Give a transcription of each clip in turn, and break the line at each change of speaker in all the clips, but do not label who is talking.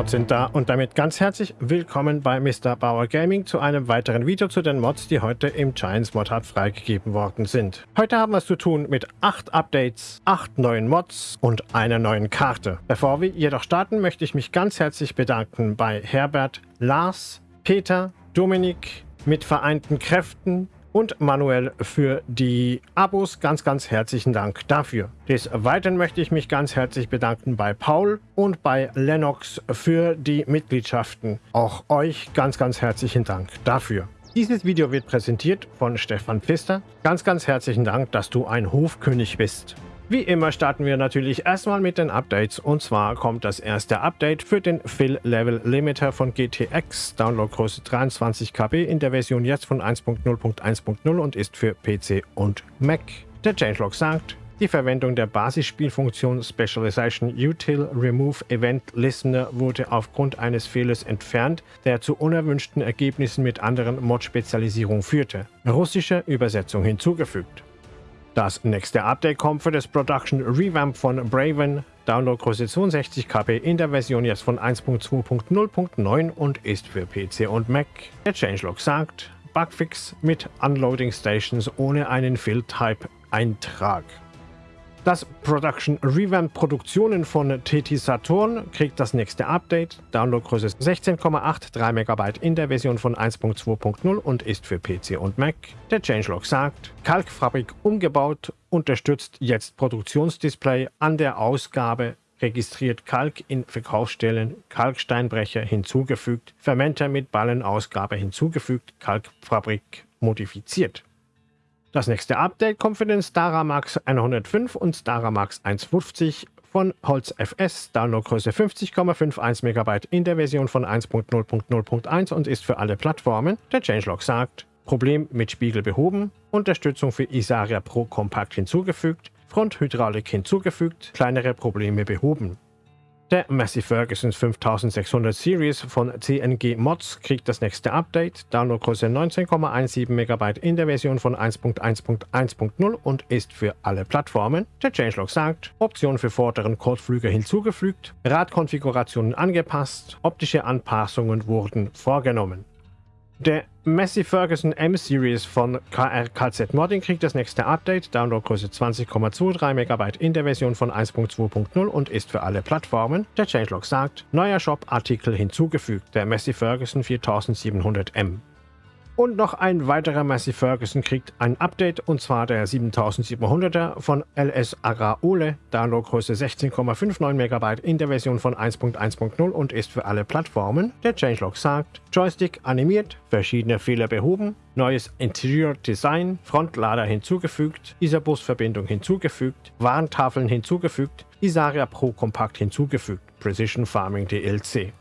Mods sind da und damit ganz herzlich willkommen bei Mr. Bauer Gaming zu einem weiteren Video zu den Mods, die heute im Giants Mod Hub freigegeben worden sind. Heute haben wir es zu tun mit 8 Updates, 8 neuen Mods und einer neuen Karte. Bevor wir jedoch starten, möchte ich mich ganz herzlich bedanken bei Herbert, Lars, Peter, Dominik, mit vereinten Kräften, und Manuel für die Abos. Ganz, ganz herzlichen Dank dafür. Des Weiteren möchte ich mich ganz herzlich bedanken bei Paul und bei Lennox für die Mitgliedschaften. Auch euch ganz, ganz herzlichen Dank dafür. Dieses Video wird präsentiert von Stefan Pfister. Ganz, ganz herzlichen Dank, dass du ein Hofkönig bist. Wie immer starten wir natürlich erstmal mit den Updates und zwar kommt das erste Update für den Fill Level Limiter von GTX, Downloadgröße 23 KB in der Version jetzt von 1.0.1.0 und ist für PC und Mac. Der Changelog sagt, die Verwendung der Basisspielfunktion Specialization Util Remove Event Listener wurde aufgrund eines Fehlers entfernt, der zu unerwünschten Ergebnissen mit anderen Mod-Spezialisierungen führte. Russische Übersetzung hinzugefügt. Das nächste Update kommt für das Production Revamp von Braven, Downloadgröße 62 KB in der Version jetzt von 1.2.0.9 und ist für PC und Mac. Der Changelog sagt, Bugfix mit Unloading Stations ohne einen Fill-Type-Eintrag. Das Production Revamp Produktionen von TT Saturn kriegt das nächste Update. Downloadgröße 16,83 MB in der Version von 1.2.0 und ist für PC und Mac. Der Changelog sagt, Kalkfabrik umgebaut, unterstützt jetzt Produktionsdisplay an der Ausgabe registriert Kalk in Verkaufsstellen, Kalksteinbrecher hinzugefügt, Fermenter mit Ballenausgabe hinzugefügt, Kalkfabrik modifiziert. Das nächste Update kommt für den Staramax 105 und Staramax 150 von Holz FS, Downloadgröße 50,51 MB in der Version von 1.0.0.1 und ist für alle Plattformen. Der Changelog sagt, Problem mit Spiegel behoben, Unterstützung für Isaria Pro Compact hinzugefügt, Fronthydraulik hinzugefügt, kleinere Probleme behoben. Der Massey Ferguson 5600 Series von CNG Mods kriegt das nächste Update, Downloadgröße 19,17 MB in der Version von 1.1.1.0 und ist für alle Plattformen. Der Changelog sagt, Option für vorderen Kotflüger hinzugefügt, Radkonfigurationen angepasst, optische Anpassungen wurden vorgenommen. Der Massey Ferguson M-Series von KRKZ Modding kriegt das nächste Update, Downloadgröße 20,23 MB in der Version von 1.2.0 und ist für alle Plattformen. Der Changelog sagt, neuer Shop-Artikel hinzugefügt, der Massey Ferguson 4700M. Und noch ein weiterer Massey Ferguson kriegt ein Update und zwar der 7700er von LS Agrar Ole, Downloadgröße 16,59 MB in der Version von 1.1.0 und ist für alle Plattformen. Der Changelog sagt, Joystick animiert, verschiedene Fehler behoben, neues Interior Design, Frontlader hinzugefügt, Isabus-Verbindung hinzugefügt, Warntafeln hinzugefügt, Isaria Pro Compact hinzugefügt, Precision Farming DLC.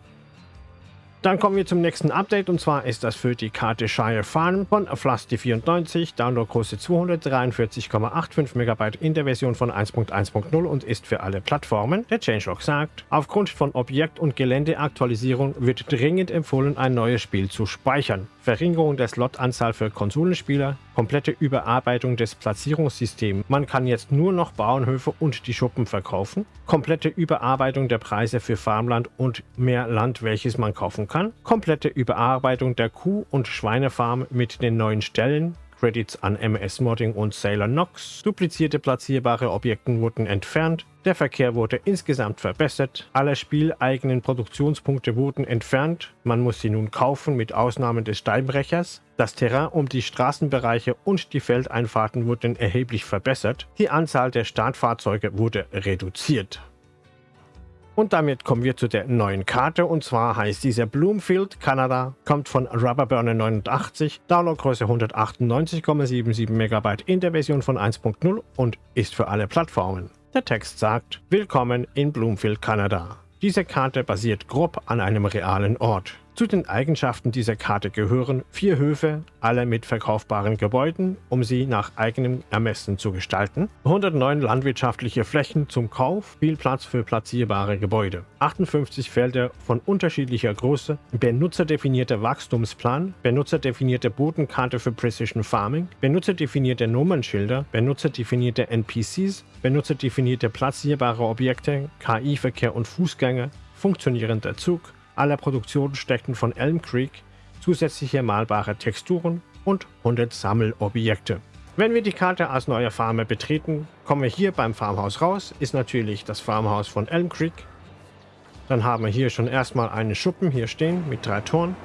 Dann kommen wir zum nächsten Update und zwar ist das für die Karte Shire Farm von Flusty94, Downloadgröße 243,85 MB in der Version von 1.1.0 und ist für alle Plattformen. Der Changelog sagt, aufgrund von Objekt- und Geländeaktualisierung wird dringend empfohlen, ein neues Spiel zu speichern. Verringerung der Slotanzahl für Konsolenspieler, komplette Überarbeitung des Platzierungssystems. Man kann jetzt nur noch Bauernhöfe und die Schuppen verkaufen. Komplette Überarbeitung der Preise für Farmland und mehr Land, welches man kaufen kann. Komplette Überarbeitung der Kuh- und Schweinefarm mit den neuen Stellen. Credits an MS Modding und Sailor Nox. Duplizierte platzierbare Objekte wurden entfernt. Der Verkehr wurde insgesamt verbessert. Alle spieleigenen Produktionspunkte wurden entfernt. Man muss sie nun kaufen mit Ausnahme des Steinbrechers. Das Terrain um die Straßenbereiche und die Feldeinfahrten wurden erheblich verbessert. Die Anzahl der Startfahrzeuge wurde reduziert. Und damit kommen wir zu der neuen Karte und zwar heißt diese Bloomfield, Kanada, kommt von Rubberburner 89, Downloadgröße 198,77 MB in der Version von 1.0 und ist für alle Plattformen. Der Text sagt, Willkommen in Bloomfield, Kanada. Diese Karte basiert grob an einem realen Ort. Zu den Eigenschaften dieser Karte gehören vier Höfe, alle mit verkaufbaren Gebäuden, um sie nach eigenem Ermessen zu gestalten, 109 landwirtschaftliche Flächen zum Kauf, viel Platz für platzierbare Gebäude, 58 Felder von unterschiedlicher Größe, benutzerdefinierter Wachstumsplan, benutzerdefinierte Bodenkarte für Precision Farming, benutzerdefinierte Nummernschilder, benutzerdefinierte NPCs, benutzerdefinierte platzierbare Objekte, KI-Verkehr und Fußgänger, funktionierender Zug, alle Produktionsstätten von Elm Creek, zusätzliche malbare Texturen und 100 Sammelobjekte. Wenn wir die Karte als neue Farmer betreten, kommen wir hier beim Farmhaus raus, ist natürlich das Farmhaus von Elm Creek. Dann haben wir hier schon erstmal einen Schuppen hier stehen mit drei Toren.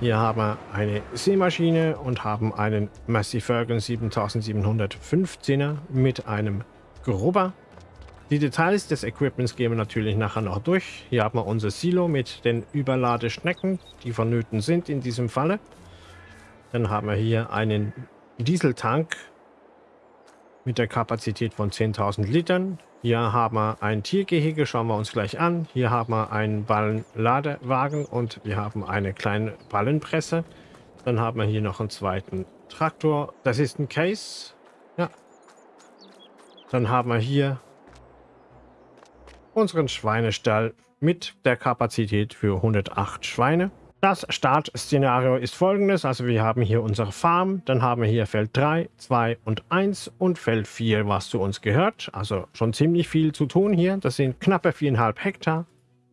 Hier haben wir eine Seemaschine und haben einen Massey Ferguson 7715er mit einem Grubber. Die Details des Equipments gehen wir natürlich nachher noch durch. Hier haben wir unser Silo mit den Überladeschnecken, die vonnöten sind in diesem Falle. Dann haben wir hier einen Dieseltank mit der Kapazität von 10.000 Litern. Hier haben wir ein Tiergehege, schauen wir uns gleich an. Hier haben wir einen Ballenladewagen und wir haben eine kleine Ballenpresse. Dann haben wir hier noch einen zweiten Traktor. Das ist ein Case. Ja. Dann haben wir hier unseren Schweinestall mit der Kapazität für 108 Schweine. Das Startszenario ist folgendes, also wir haben hier unsere Farm, dann haben wir hier Feld 3, 2 und 1 und Feld 4, was zu uns gehört. Also schon ziemlich viel zu tun hier. Das sind knappe 4,5 Hektar.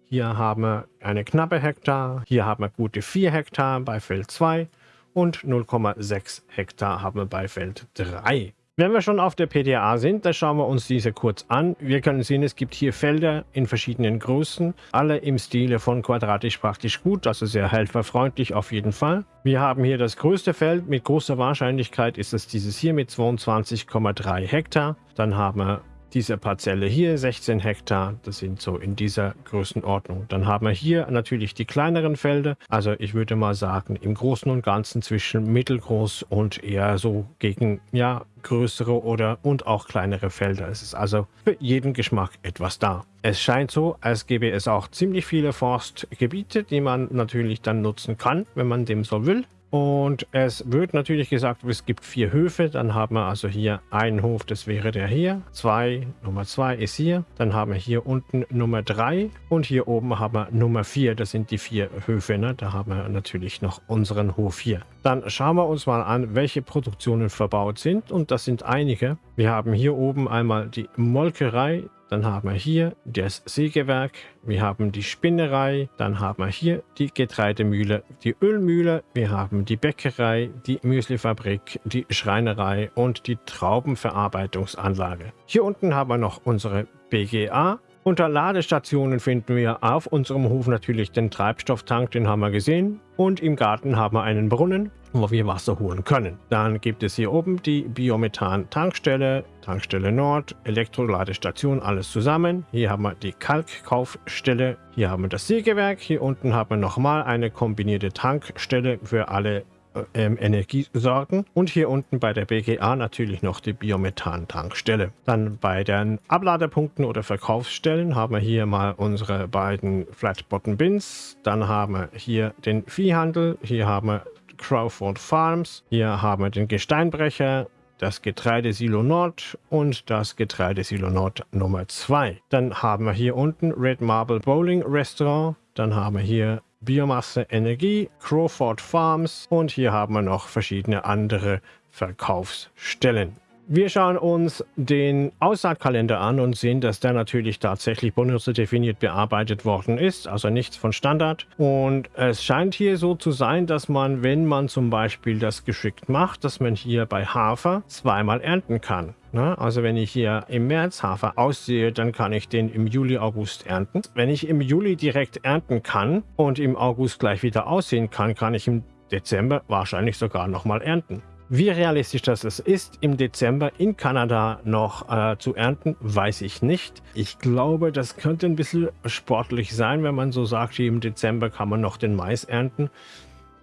Hier haben wir eine knappe Hektar, hier haben wir gute 4 Hektar bei Feld 2 und 0,6 Hektar haben wir bei Feld 3. Wenn wir schon auf der PDA sind, dann schauen wir uns diese kurz an. Wir können sehen, es gibt hier Felder in verschiedenen Größen, alle im Stile von quadratisch praktisch gut, also sehr helferfreundlich auf jeden Fall. Wir haben hier das größte Feld, mit großer Wahrscheinlichkeit ist es dieses hier mit 22,3 Hektar. Dann haben wir diese Parzelle hier, 16 Hektar, das sind so in dieser Größenordnung. Dann haben wir hier natürlich die kleineren Felder, also ich würde mal sagen im Großen und Ganzen zwischen mittelgroß und eher so gegen, ja, größere oder und auch kleinere Felder. Es ist also für jeden Geschmack etwas da. Es scheint so, als gäbe es auch ziemlich viele Forstgebiete, die man natürlich dann nutzen kann, wenn man dem so will. Und es wird natürlich gesagt, es gibt vier Höfe. Dann haben wir also hier einen Hof, das wäre der hier. Zwei, Nummer zwei ist hier. Dann haben wir hier unten Nummer drei. Und hier oben haben wir Nummer vier. Das sind die vier Höfe. Ne? Da haben wir natürlich noch unseren Hof hier. Dann schauen wir uns mal an, welche Produktionen verbaut sind. Und das sind einige. Wir haben hier oben einmal die Molkerei. Dann haben wir hier das Sägewerk, wir haben die Spinnerei, dann haben wir hier die Getreidemühle, die Ölmühle, wir haben die Bäckerei, die Müslifabrik, die Schreinerei und die Traubenverarbeitungsanlage. Hier unten haben wir noch unsere BGA. Unter Ladestationen finden wir auf unserem Hof natürlich den Treibstofftank, den haben wir gesehen. Und im Garten haben wir einen Brunnen wo wir Wasser holen können. Dann gibt es hier oben die Biomethan-Tankstelle, Tankstelle Nord, Elektroladestation, alles zusammen. Hier haben wir die Kalkkaufstelle, hier haben wir das Sägewerk, hier unten haben wir nochmal eine kombinierte Tankstelle für alle äh, ähm, Energiesorten und hier unten bei der BGA natürlich noch die Biomethan-Tankstelle. Dann bei den Abladepunkten oder Verkaufsstellen haben wir hier mal unsere beiden Flat Bottom Bins, dann haben wir hier den Viehhandel, hier haben wir Crawford Farms. Hier haben wir den Gesteinbrecher, das Getreidesilo Nord und das Getreidesilo Nord Nummer 2. Dann haben wir hier unten Red Marble Bowling Restaurant. Dann haben wir hier Biomasse Energie, Crawford Farms und hier haben wir noch verschiedene andere Verkaufsstellen. Wir schauen uns den Aussaatkalender an und sehen, dass der natürlich tatsächlich benutzerdefiniert bearbeitet worden ist, also nichts von Standard. Und es scheint hier so zu sein, dass man, wenn man zum Beispiel das geschickt macht, dass man hier bei Hafer zweimal ernten kann. Ne? Also wenn ich hier im März Hafer aussehe, dann kann ich den im Juli, August ernten. Wenn ich im Juli direkt ernten kann und im August gleich wieder aussehen kann, kann ich im Dezember wahrscheinlich sogar nochmal ernten. Wie realistisch das ist, im Dezember in Kanada noch äh, zu ernten, weiß ich nicht. Ich glaube, das könnte ein bisschen sportlich sein, wenn man so sagt, im Dezember kann man noch den Mais ernten.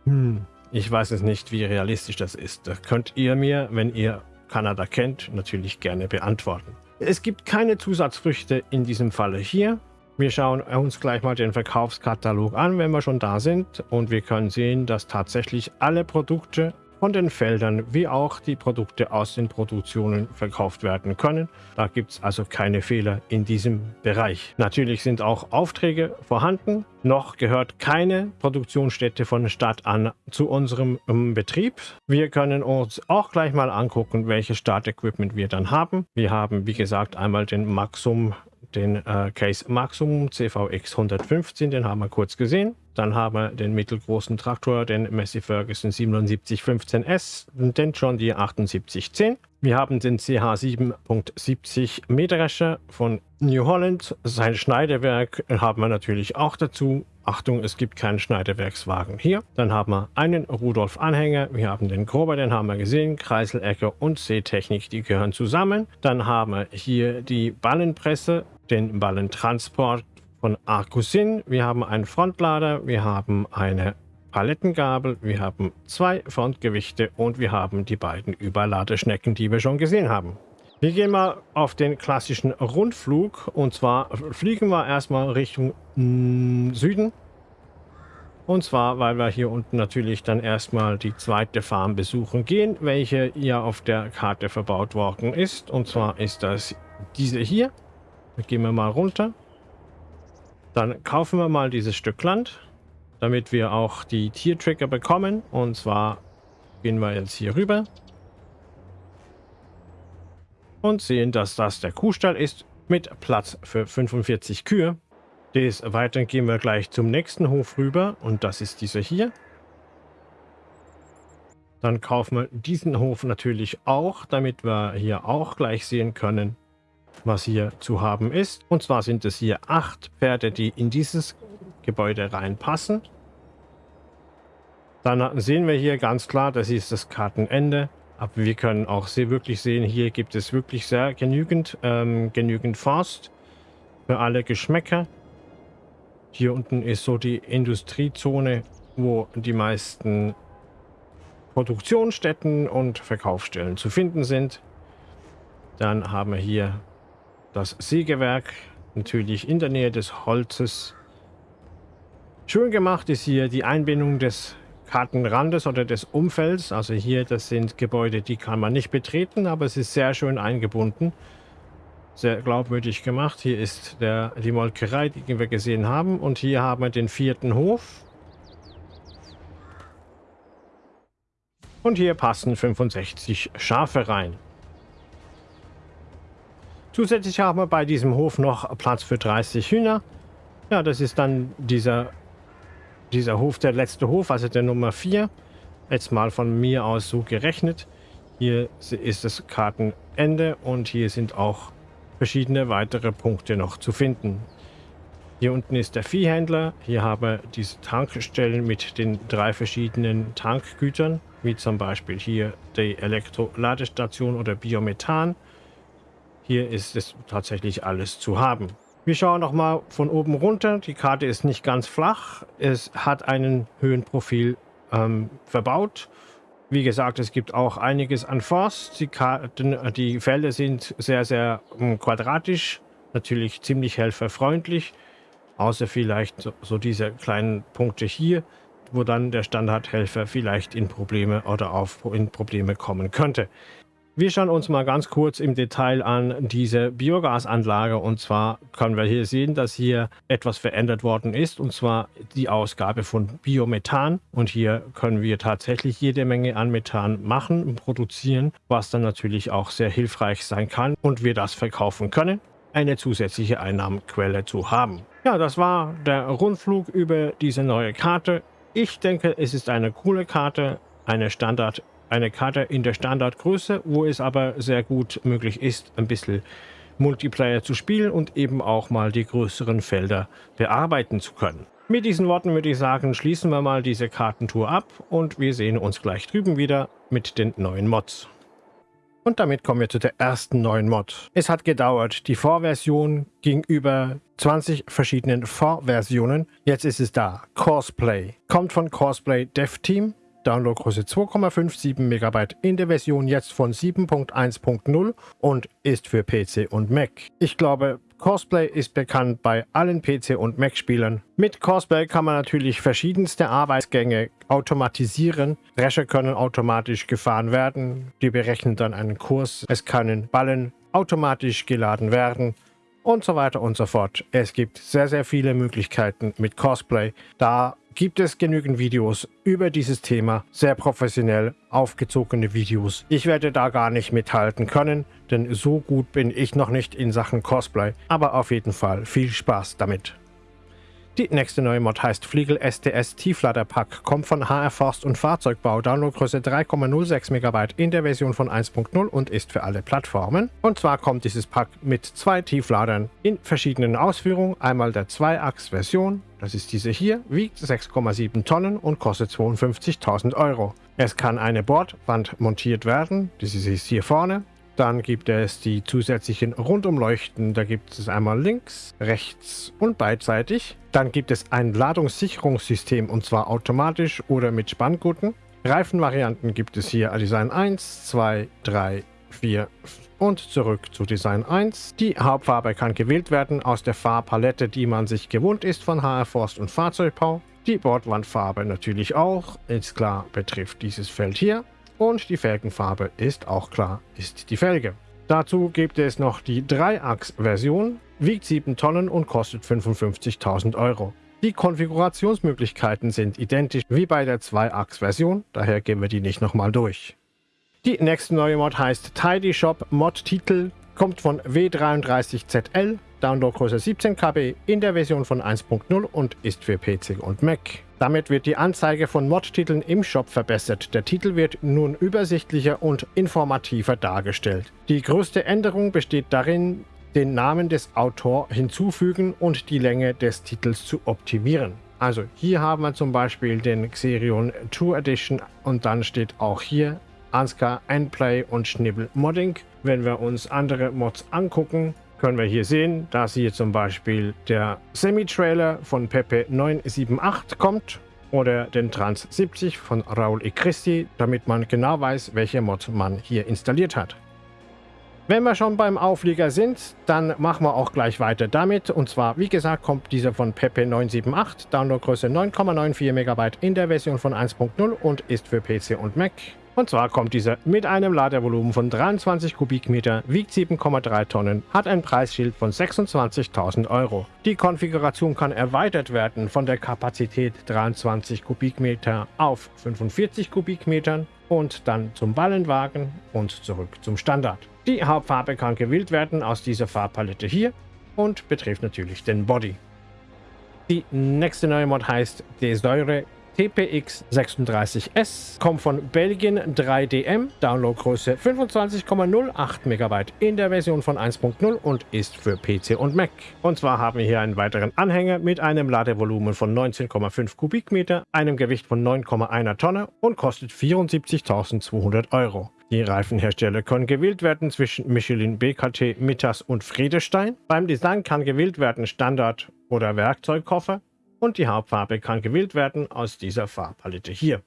Hm, ich weiß es nicht, wie realistisch das ist. Das könnt ihr mir, wenn ihr Kanada kennt, natürlich gerne beantworten. Es gibt keine Zusatzfrüchte in diesem Falle hier. Wir schauen uns gleich mal den Verkaufskatalog an, wenn wir schon da sind. Und wir können sehen, dass tatsächlich alle Produkte von den Feldern wie auch die Produkte aus den Produktionen verkauft werden können. Da gibt es also keine Fehler in diesem Bereich. Natürlich sind auch Aufträge vorhanden. Noch gehört keine Produktionsstätte von Stadt an zu unserem um, Betrieb. Wir können uns auch gleich mal angucken, welches Startequipment wir dann haben. Wir haben, wie gesagt, einmal den Maxum den äh, Case Maximum CVX 115, den haben wir kurz gesehen. Dann haben wir den mittelgroßen Traktor, den Massey Ferguson 7715S, den John Deere 7810. Wir haben den CH 7.70 Mähdrescher von New Holland. Sein Schneidewerk haben wir natürlich auch dazu. Achtung, es gibt keinen Schneidewerkswagen hier. Dann haben wir einen Rudolf-Anhänger. Wir haben den Grober, den haben wir gesehen. Kreiselecker und Seetechnik, die gehören zusammen. Dann haben wir hier die Ballenpresse, den Ballentransport von Arcusin. Wir haben einen Frontlader, wir haben eine Palettengabel, wir haben zwei Frontgewichte und wir haben die beiden Überladeschnecken, die wir schon gesehen haben. Wir gehen mal auf den klassischen Rundflug und zwar fliegen wir erstmal Richtung mm, Süden. Und zwar, weil wir hier unten natürlich dann erstmal die zweite Farm besuchen gehen, welche hier auf der Karte verbaut worden ist. Und zwar ist das diese hier. Da gehen wir mal runter. Dann kaufen wir mal dieses Stück Land, damit wir auch die Tiertrigger bekommen. Und zwar gehen wir jetzt hier rüber. Und sehen, dass das der Kuhstall ist mit Platz für 45 Kühe. Des Weiteren gehen wir gleich zum nächsten Hof rüber und das ist dieser hier. Dann kaufen wir diesen Hof natürlich auch, damit wir hier auch gleich sehen können, was hier zu haben ist. Und zwar sind es hier acht Pferde, die in dieses Gebäude reinpassen. Dann sehen wir hier ganz klar, das ist das Kartenende. Aber wir können auch sehr wirklich sehen, hier gibt es wirklich sehr genügend, ähm, genügend Forst für alle Geschmäcker. Hier unten ist so die Industriezone, wo die meisten Produktionsstätten und Verkaufsstellen zu finden sind. Dann haben wir hier das Sägewerk, natürlich in der Nähe des Holzes. Schön gemacht ist hier die Einbindung des Kartenrandes oder des Umfelds. Also hier, das sind Gebäude, die kann man nicht betreten, aber es ist sehr schön eingebunden. Sehr glaubwürdig gemacht. Hier ist der, die Molkerei, die wir gesehen haben. Und hier haben wir den vierten Hof. Und hier passen 65 Schafe rein. Zusätzlich haben wir bei diesem Hof noch Platz für 30 Hühner. Ja, das ist dann dieser, dieser Hof, der letzte Hof, also der Nummer 4. Jetzt mal von mir aus so gerechnet. Hier ist das Kartenende und hier sind auch verschiedene weitere Punkte noch zu finden. Hier unten ist der Viehhändler. Hier haben wir diese Tankstellen mit den drei verschiedenen Tankgütern, wie zum Beispiel hier die Elektroladestation oder Biomethan. Hier ist es tatsächlich alles zu haben. Wir schauen noch mal von oben runter. Die Karte ist nicht ganz flach. Es hat einen Höhenprofil ähm, verbaut. Wie gesagt, es gibt auch einiges an Forst. Die, Karten, die Felder sind sehr, sehr ähm, quadratisch. Natürlich ziemlich helferfreundlich. Außer vielleicht so, so diese kleinen Punkte hier, wo dann der Standardhelfer vielleicht in Probleme oder auf in Probleme kommen könnte. Wir schauen uns mal ganz kurz im Detail an diese Biogasanlage und zwar können wir hier sehen, dass hier etwas verändert worden ist und zwar die Ausgabe von Biomethan und hier können wir tatsächlich jede Menge an Methan machen und produzieren, was dann natürlich auch sehr hilfreich sein kann und wir das verkaufen können, eine zusätzliche Einnahmenquelle zu haben. Ja, das war der Rundflug über diese neue Karte. Ich denke, es ist eine coole Karte, eine Standard eine Karte in der Standardgröße, wo es aber sehr gut möglich ist, ein bisschen Multiplayer zu spielen und eben auch mal die größeren Felder bearbeiten zu können. Mit diesen Worten würde ich sagen, schließen wir mal diese Kartentour ab und wir sehen uns gleich drüben wieder mit den neuen Mods. Und damit kommen wir zu der ersten neuen Mod. Es hat gedauert, die Vorversion ging über 20 verschiedenen Vorversionen. Jetzt ist es da. Cosplay. Kommt von Cosplay Dev Team Downloadgröße 2,57 MB in der Version jetzt von 7.1.0 und ist für PC und Mac. Ich glaube, Cosplay ist bekannt bei allen PC- und Mac-Spielern. Mit Cosplay kann man natürlich verschiedenste Arbeitsgänge automatisieren. Drescher können automatisch gefahren werden. Die berechnen dann einen Kurs. Es können Ballen automatisch geladen werden und so weiter und so fort. Es gibt sehr, sehr viele Möglichkeiten mit Cosplay. Da gibt es genügend Videos über dieses Thema, sehr professionell aufgezogene Videos. Ich werde da gar nicht mithalten können, denn so gut bin ich noch nicht in Sachen Cosplay, aber auf jeden Fall viel Spaß damit. Die nächste neue Mod heißt Fliegel STS Tiefladerpack, kommt von HR Forst und Fahrzeugbau, Downloadgröße 3,06 MB in der Version von 1.0 und ist für alle Plattformen. Und zwar kommt dieses Pack mit zwei Tiefladern in verschiedenen Ausführungen. Einmal der 2-Achs-Version, das ist diese hier, wiegt 6,7 Tonnen und kostet 52.000 Euro. Es kann eine Bordwand montiert werden, das ist hier vorne, dann gibt es die zusätzlichen Rundumleuchten. Da gibt es einmal links, rechts und beidseitig. Dann gibt es ein Ladungssicherungssystem und zwar automatisch oder mit Spanngurten. Reifenvarianten gibt es hier Design 1, 2, 3, 4 und zurück zu Design 1. Die Hauptfarbe kann gewählt werden aus der Farbpalette, die man sich gewohnt ist von HR Forst und Fahrzeugbau. Die Bordwandfarbe natürlich auch, ist klar, betrifft dieses Feld hier. Und die Felgenfarbe ist auch klar, ist die Felge. Dazu gibt es noch die Dreiachs-Version, wiegt 7 Tonnen und kostet 55.000 Euro. Die Konfigurationsmöglichkeiten sind identisch wie bei der Zweiachs-Version, daher gehen wir die nicht nochmal durch. Die nächste neue Mod heißt Tidy Shop Mod Titel, kommt von W33ZL, Downloadgröße 17 KB in der Version von 1.0 und ist für PC und Mac. Damit wird die Anzeige von Mod-Titeln im Shop verbessert. Der Titel wird nun übersichtlicher und informativer dargestellt. Die größte Änderung besteht darin, den Namen des Autors hinzufügen und die Länge des Titels zu optimieren. Also hier haben wir zum Beispiel den Xerion 2 Edition und dann steht auch hier Ansgar Endplay und Schnibbel Modding. Wenn wir uns andere Mods angucken, können wir hier sehen, dass hier zum Beispiel der Semi-Trailer von Pepe 978 kommt oder den Trans 70 von Raul E. Christi, damit man genau weiß, welche Mod man hier installiert hat. Wenn wir schon beim Auflieger sind, dann machen wir auch gleich weiter damit. Und zwar, wie gesagt, kommt dieser von Pepe 978, Downloadgröße 9,94 MB in der Version von 1.0 und ist für PC und Mac. Und zwar kommt dieser mit einem Ladevolumen von 23 Kubikmeter, wiegt 7,3 Tonnen, hat ein Preisschild von 26.000 Euro. Die Konfiguration kann erweitert werden von der Kapazität 23 Kubikmeter auf 45 Kubikmetern und dann zum Ballenwagen und zurück zum Standard. Die Hauptfarbe kann gewählt werden aus dieser Farbpalette hier und betrifft natürlich den Body. Die nächste neue Mod heißt Desäure TPX 36S, kommt von Belgien 3DM, Downloadgröße 25,08 MB in der Version von 1.0 und ist für PC und Mac. Und zwar haben wir hier einen weiteren Anhänger mit einem Ladevolumen von 19,5 Kubikmeter, einem Gewicht von 9,1 Tonne und kostet 74.200 Euro. Die Reifenhersteller können gewählt werden zwischen Michelin, BKT, Mittas und Friedestein. Beim Design kann gewählt werden Standard oder Werkzeugkoffer und die Hauptfarbe kann gewählt werden aus dieser Farbpalette hier.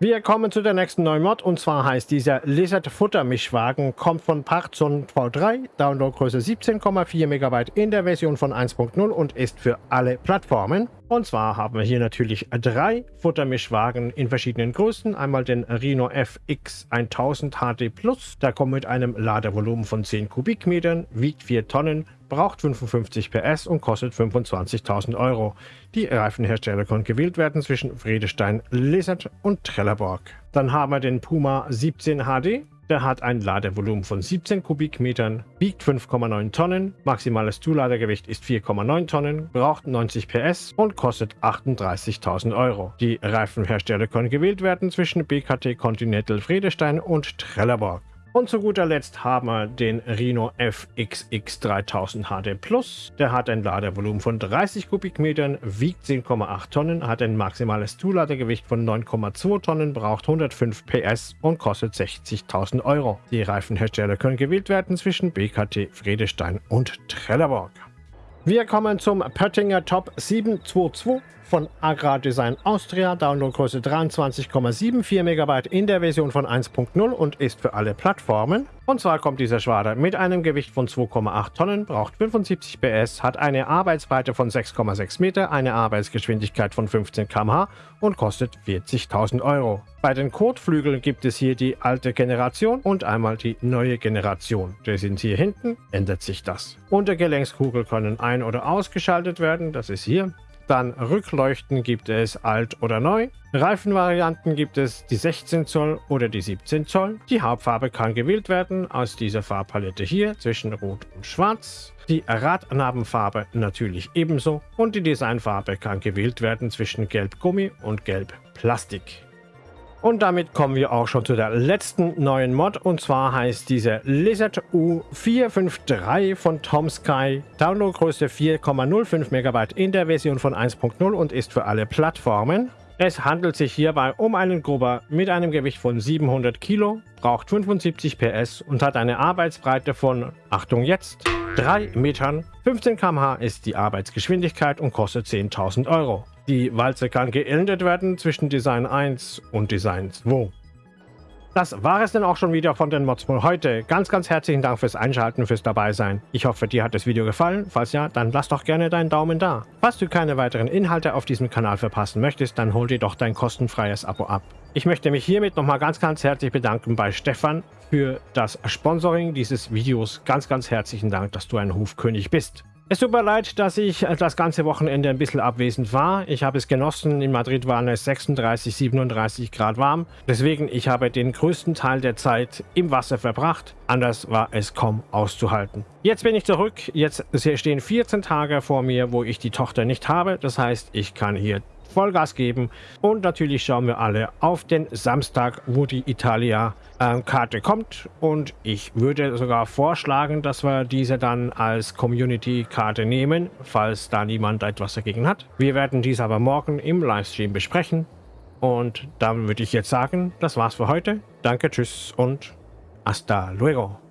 Wir kommen zu der nächsten neuen Mod und zwar heißt dieser Lizard Futter Mischwagen, kommt von Parzon V3, Downloadgröße 17,4 MB in der Version von 1.0 und ist für alle Plattformen. Und zwar haben wir hier natürlich drei Futtermischwagen in verschiedenen Größen. Einmal den Rhino FX 1000 HD Plus, der kommt mit einem Ladevolumen von 10 Kubikmetern, wiegt 4 Tonnen, braucht 55 PS und kostet 25.000 Euro. Die Reifenhersteller können gewählt werden zwischen Friedestein, Lizard und Trelleborg. Dann haben wir den Puma 17 HD. Der hat ein Ladevolumen von 17 Kubikmetern, wiegt 5,9 Tonnen, maximales Zuladegewicht ist 4,9 Tonnen, braucht 90 PS und kostet 38.000 Euro. Die Reifenhersteller können gewählt werden zwischen BKT Continental Friedestein und Trelleborg. Und zu guter Letzt haben wir den Rhino FXX 3000 HD Plus. Der hat ein Ladevolumen von 30 Kubikmetern, wiegt 10,8 Tonnen, hat ein maximales Zuladegewicht von 9,2 Tonnen, braucht 105 PS und kostet 60.000 Euro. Die Reifenhersteller können gewählt werden zwischen BKT, Friedestein und Trelleborg. Wir kommen zum Pöttinger Top 722 von Agrardesign Austria, Downloadgröße 23,74 MB in der Version von 1.0 und ist für alle Plattformen. Und zwar kommt dieser Schwader mit einem Gewicht von 2,8 Tonnen, braucht 75 PS, hat eine Arbeitsbreite von 6,6 Meter, eine Arbeitsgeschwindigkeit von 15 km/h und kostet 40.000 Euro. Bei den Kotflügeln gibt es hier die alte Generation und einmal die neue Generation. Die sind hier hinten, ändert sich das. Untergelenkskugel können ein- oder ausgeschaltet werden, das ist hier. Dann Rückleuchten gibt es alt oder neu. Reifenvarianten gibt es die 16 Zoll oder die 17 Zoll. Die Hauptfarbe kann gewählt werden aus dieser Farbpalette hier zwischen Rot und Schwarz. Die Radnabenfarbe natürlich ebenso und die Designfarbe kann gewählt werden zwischen Gelb Gummi und Gelb Plastik. Und damit kommen wir auch schon zu der letzten neuen Mod und zwar heißt diese Lizard U453 von Tom Sky. Downloadgröße 4,05 MB in der Version von 1.0 und ist für alle Plattformen. Es handelt sich hierbei um einen Grubber mit einem Gewicht von 700 Kilo, braucht 75 PS und hat eine Arbeitsbreite von, Achtung jetzt, 3 Metern. 15 km/h ist die Arbeitsgeschwindigkeit und kostet 10.000 Euro. Die Walze kann geändert werden zwischen Design 1 und Design 2. Das war es dann auch schon wieder von den Mods für heute. Ganz, ganz herzlichen Dank fürs Einschalten, fürs Dabeisein. Ich hoffe, dir hat das Video gefallen. Falls ja, dann lass doch gerne deinen Daumen da. Falls du keine weiteren Inhalte auf diesem Kanal verpassen möchtest, dann hol dir doch dein kostenfreies Abo ab. Ich möchte mich hiermit nochmal ganz, ganz herzlich bedanken bei Stefan für das Sponsoring dieses Videos. Ganz, ganz herzlichen Dank, dass du ein Hufkönig bist. Es tut mir leid, dass ich das ganze Wochenende ein bisschen abwesend war. Ich habe es genossen. In Madrid waren es 36, 37 Grad warm. Deswegen, ich habe den größten Teil der Zeit im Wasser verbracht. Anders war es kaum auszuhalten. Jetzt bin ich zurück. Jetzt stehen 14 Tage vor mir, wo ich die Tochter nicht habe. Das heißt, ich kann hier Vollgas geben. Und natürlich schauen wir alle auf den Samstag, wo die Italia-Karte ähm, kommt. Und ich würde sogar vorschlagen, dass wir diese dann als Community-Karte nehmen, falls da niemand etwas dagegen hat. Wir werden dies aber morgen im Livestream besprechen. Und dann würde ich jetzt sagen, das war's für heute. Danke, tschüss und hasta luego.